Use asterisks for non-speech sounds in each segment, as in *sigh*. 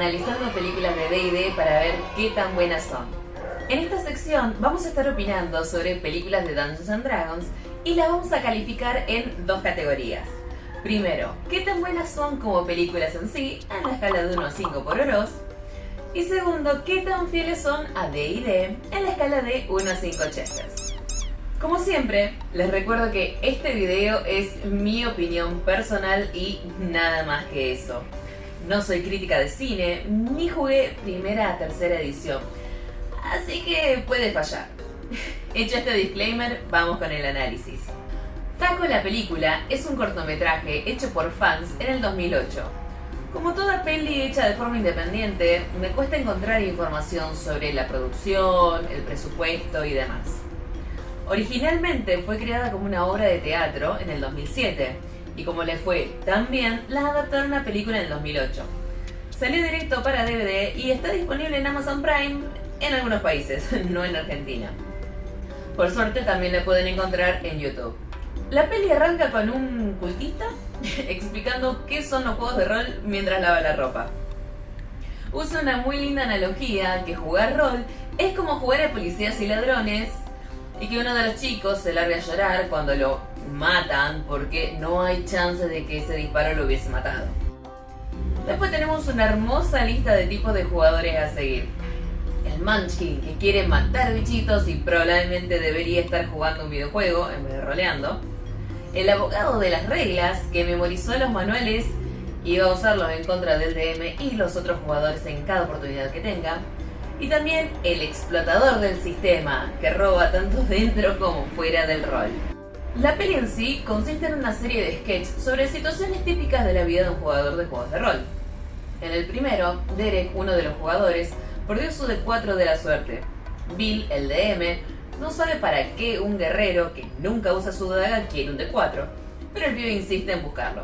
analizando películas de D&D para ver qué tan buenas son. En esta sección vamos a estar opinando sobre películas de Dungeons and Dragons y las vamos a calificar en dos categorías. Primero, qué tan buenas son como películas en sí, en la escala de 1 a 5 por Oros. Y segundo, qué tan fieles son a D&D en la escala de 1 a 5 Chesters. Como siempre, les recuerdo que este video es mi opinión personal y nada más que eso. No soy crítica de cine, ni jugué primera a tercera edición, así que puede fallar. *laughs* Hecho este disclaimer, vamos con el análisis. Taco la película es un cortometraje hecho por fans en el 2008. Como toda peli hecha de forma independiente, me cuesta encontrar información sobre la producción, el presupuesto y demás. Originalmente fue creada como una obra de teatro en el 2007 y como le fue tan bien, la adaptaron a película en el 2008. Salió directo para DVD y está disponible en Amazon Prime en algunos países, *laughs* no en Argentina. Por suerte también la pueden encontrar en YouTube. La peli arranca con un cultista *laughs* explicando qué son los juegos de rol mientras lava la ropa. Usa una muy linda analogía que jugar rol es como jugar a policías y ladrones y que uno de los chicos se larga a llorar cuando lo matan porque no hay chance de que ese disparo lo hubiese matado. Después tenemos una hermosa lista de tipos de jugadores a seguir. El Munchkin, que quiere matar bichitos y probablemente debería estar jugando un videojuego en vez de roleando el abogado de las reglas que memorizó los manuales y va a usarlos en contra del DM y los otros jugadores en cada oportunidad que tenga. Y también el explotador del sistema, que roba tanto *laughs* dentro como fuera del rol. La peli en sí consiste en una serie de sketches sobre situaciones típicas de la vida de un jugador de juegos de rol. En el primero, Derek, uno de los jugadores, perdió su D4 de la suerte. Bill, el DM, no sabe para qué un guerrero que nunca usa su daga quiere un D4, pero el pibe insiste en buscarlo.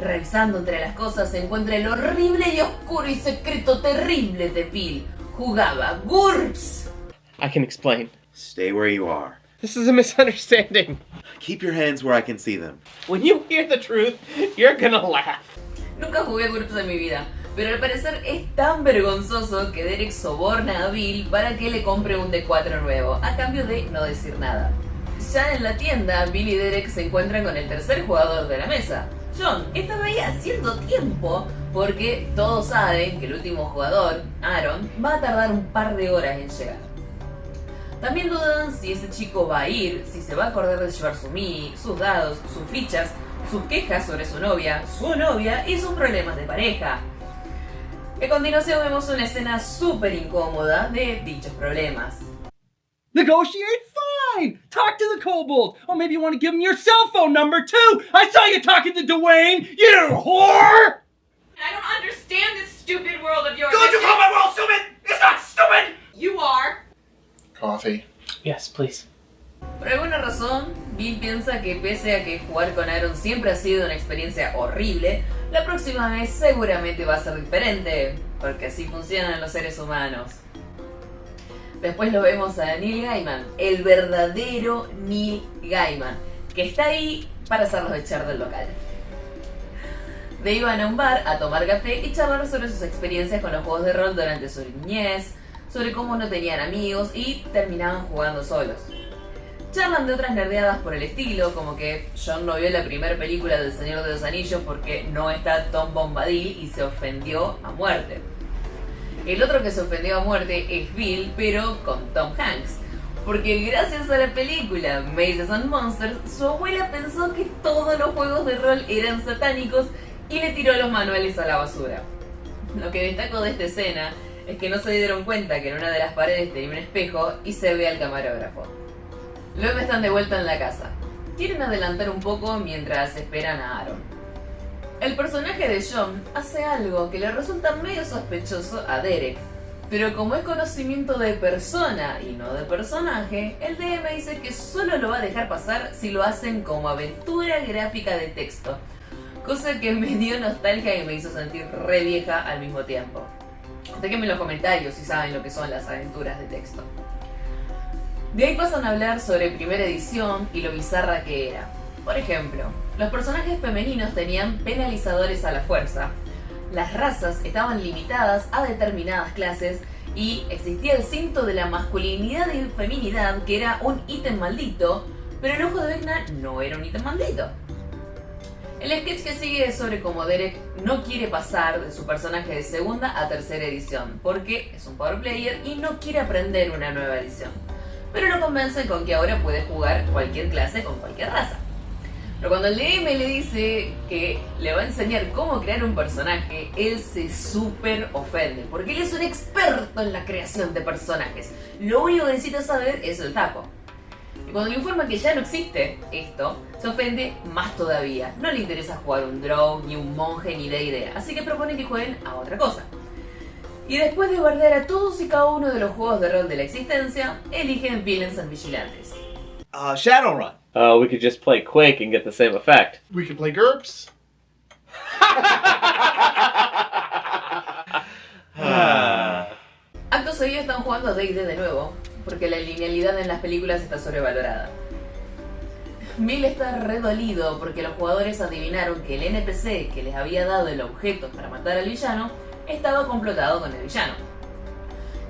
Revisando entre las cosas se encuentra el horrible y oscuro y secreto terrible de Bill. Jugaba GURPS. I can explain. Stay where you are. This is a misunderstanding. Keep your hands where I can see them. When you hear the truth, you're gonna laugh. Nunca jugué GURPS en mi vida, pero al parecer es tan vergonzoso que Derek soborna a Bill para que le compre un D4 nuevo, a cambio de no decir nada. Ya en la tienda, Bill y Derek se encuentran con el tercer jugador de la mesa. John estaba ahí haciendo tiempo porque todos saben que el último jugador, Aaron, va a tardar un par de horas en llegar. También dudan si ese chico va a ir, si se va a acordar de llevar su mini, sus dados, sus fichas, sus quejas sobre su novia, su novia y sus problemas de pareja. A continuación vemos una escena súper incómoda de dichos problemas. Negotiate fine! Talk to the kobold! Or maybe you want to give him your cell phone number too! I saw you talking to Dwayne, you whore! I don't understand this stupid world of yours. Don't you call my world stupid! It's not stupid! You are. Coffee. Yes, please. Por alguna razón, Bill piensa que pese a que jugar con Aaron siempre ha sido una experiencia horrible, la próxima vez seguramente va a ser diferente, porque así funcionan los seres humanos. Después lo vemos a Neil Gaiman, el verdadero Neil Gaiman, que está ahí para hacerlos echar del local. De iban a un bar a tomar café y charlar sobre sus experiencias con los juegos de rol durante su niñez, sobre cómo no tenían amigos y terminaban jugando solos. Charlan de otras nerdeadas por el estilo, como que John no vio la primera película del Señor de los Anillos porque no está Tom Bombadil y se ofendió a muerte. El otro que se ofendió a muerte es Bill, pero con Tom Hanks. Porque gracias a la película Mazes and Monsters, su abuela pensó que todos los juegos de rol eran satánicos y le tiró los manuales a la basura. Lo que destaco de esta escena es que no se dieron cuenta que en una de las paredes tenía un espejo y se ve al camarógrafo. Luego están de vuelta en la casa. Quieren adelantar un poco mientras esperan a Aaron. El personaje de John hace algo que le resulta medio sospechoso a Derek, pero como es conocimiento de persona y no de personaje, el DM dice que solo lo va a dejar pasar si lo hacen como aventura gráfica de texto, cosa que me dio nostalgia y me hizo sentir re vieja al mismo tiempo. Déjenme en los comentarios si saben lo que son las aventuras de texto. De ahí pasan a hablar sobre primera edición y lo bizarra que era. Por ejemplo, los personajes femeninos tenían penalizadores a la fuerza, las razas estaban limitadas a determinadas clases y existía el cinto de la masculinidad y feminidad que era un ítem maldito, pero el ojo de Vecna no era un ítem maldito. El sketch que sigue es sobre cómo Derek no quiere pasar de su personaje de segunda a tercera edición, porque es un power player y no quiere aprender una nueva edición. Pero lo convence con que ahora puede jugar cualquier clase con cualquier raza. Pero cuando el DM le dice que le va a enseñar cómo crear un personaje, él se súper ofende, porque él es un experto en la creación de personajes. Lo único que necesita saber es el taco. Y cuando le informa que ya no existe esto, se ofende más todavía. No le interesa jugar un draw, ni un monje, ni de idea. Así que propone que jueguen a otra cosa. Y después de bardear a todos y cada uno de los juegos de rol de la existencia, eligen Villains and Vigilantes. Uh, Shadowrun. Uh, we could just play Quake and get the same effect. We could play GURPS. *laughs* Acto seguido están jugando a D&D de nuevo, porque la linealidad en las películas está sobrevalorada. Bill está redolido porque los jugadores adivinaron que el NPC que les había dado el objeto para matar al villano estaba complotado con el villano.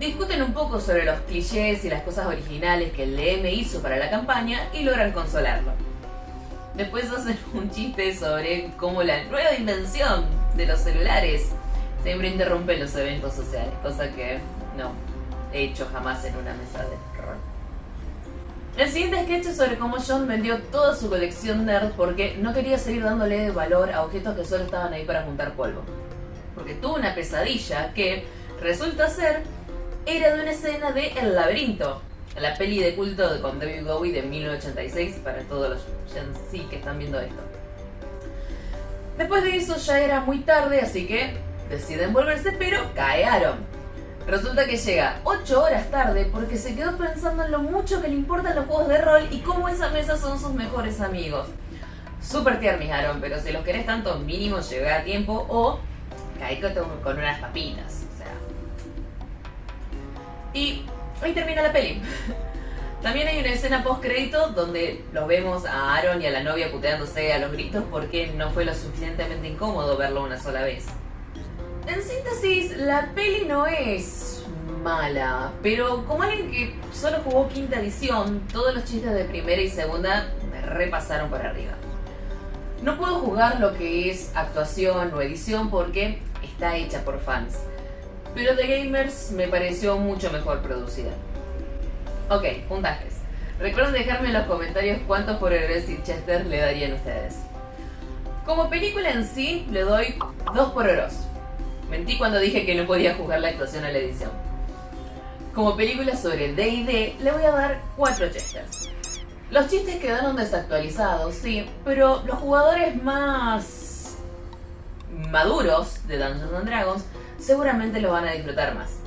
Discuten un poco sobre los clichés y las cosas originales que el DM hizo para la campaña y logran consolarlo. Después hacen *laughs* un chiste sobre cómo la nueva invención de los celulares siempre interrumpe los eventos sociales, cosa que no he hecho jamás en una mesa de rol. El siguiente sketch es sobre cómo John vendió toda su colección nerd porque no quería seguir dándole valor a objetos que solo estaban ahí para juntar polvo. Porque tuvo una pesadilla que resulta ser era de una escena de El laberinto, la peli de culto de con David Bowie de 1986 para todos los Gen que están viendo esto. Después de eso ya era muy tarde, así que deciden volverse, pero cae Aaron. Resulta que llega 8 horas tarde porque se quedó pensando en lo mucho que le importan los juegos de rol y cómo esa mesa son sus mejores amigos. Super tiernis Aaron, pero si los querés tanto mínimo llega a tiempo o cae con unas papitas. Y ahí termina la peli. También hay una escena post crédito donde los vemos a Aaron y a la novia puteándose a los gritos porque no fue lo suficientemente incómodo verlo una sola vez. En síntesis, la peli no es mala, pero como alguien que solo jugó quinta edición, todos los chistes de primera y segunda me repasaron por arriba. No puedo jugar lo que es actuación o edición porque está hecha por fans, pero The Gamers me pareció mucho mejor producida. Ok, puntajes. Recuerden dejarme en los comentarios cuántos por y Chester le darían ustedes. Como película en sí, le doy 2 por Oros. Mentí cuando dije que no podía jugar la actuación a la edición. Como película sobre D&D, le voy a dar 4 chesters. Los chistes quedaron desactualizados, sí, pero los jugadores más maduros de Dungeons and Dragons seguramente lo van a disfrutar más.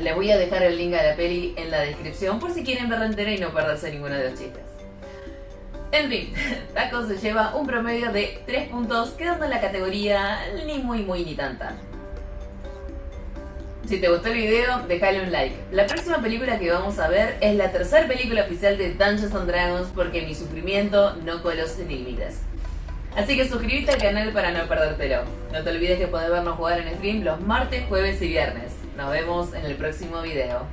Les voy a dejar el link a la peli en la descripción por si quieren verla entera y no perderse ninguno de los chistes. En fin, *laughs* Taco se lleva un promedio de 3 puntos, quedando en la categoría ni muy muy ni tanta. Si te gustó el video, déjale un like. La próxima película que vamos a ver es la tercera película oficial de Dungeons and Dragons porque mi sufrimiento no conoce límites. Así que suscríbete al canal para no perdértelo. No te olvides que podés vernos jugar en stream los martes, jueves y viernes. Nos vemos en el próximo video.